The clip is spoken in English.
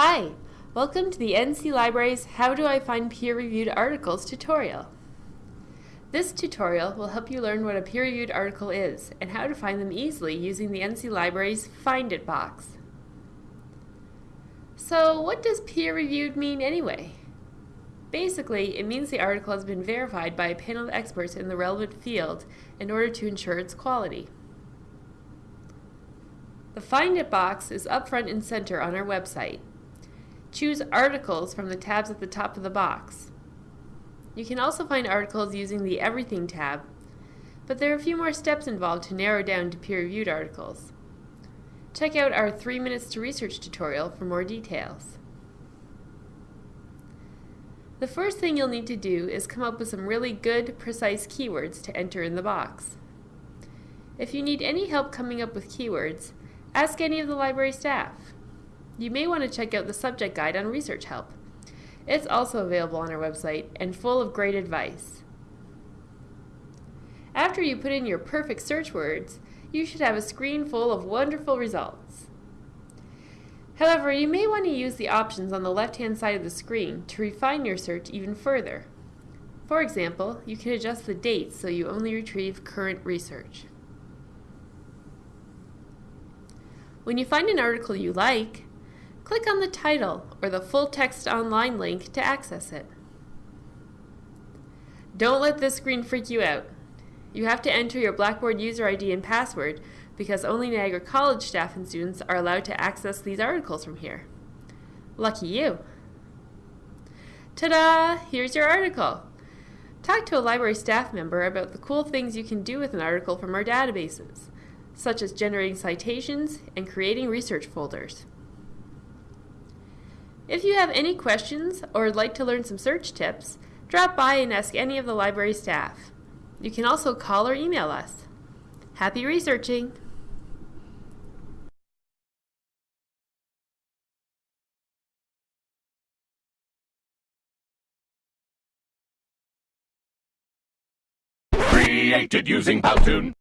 Hi, welcome to the NC Library's How Do I Find Peer-Reviewed Articles tutorial. This tutorial will help you learn what a peer-reviewed article is and how to find them easily using the NC Library's Find It box. So what does peer-reviewed mean anyway? Basically, it means the article has been verified by a panel of experts in the relevant field in order to ensure its quality. The Find It box is up front and center on our website. Choose Articles from the tabs at the top of the box. You can also find articles using the Everything tab, but there are a few more steps involved to narrow down to peer-reviewed articles. Check out our 3 Minutes to Research tutorial for more details. The first thing you'll need to do is come up with some really good, precise keywords to enter in the box. If you need any help coming up with keywords, ask any of the library staff you may want to check out the subject guide on research help. It's also available on our website and full of great advice. After you put in your perfect search words, you should have a screen full of wonderful results. However, you may want to use the options on the left-hand side of the screen to refine your search even further. For example, you can adjust the dates so you only retrieve current research. When you find an article you like, Click on the title or the full text online link to access it. Don't let this screen freak you out. You have to enter your Blackboard user ID and password because only Niagara College staff and students are allowed to access these articles from here. Lucky you! Ta-da! Here's your article! Talk to a library staff member about the cool things you can do with an article from our databases, such as generating citations and creating research folders. If you have any questions or would like to learn some search tips, drop by and ask any of the library staff. You can also call or email us. Happy researching! Created using Powtoon.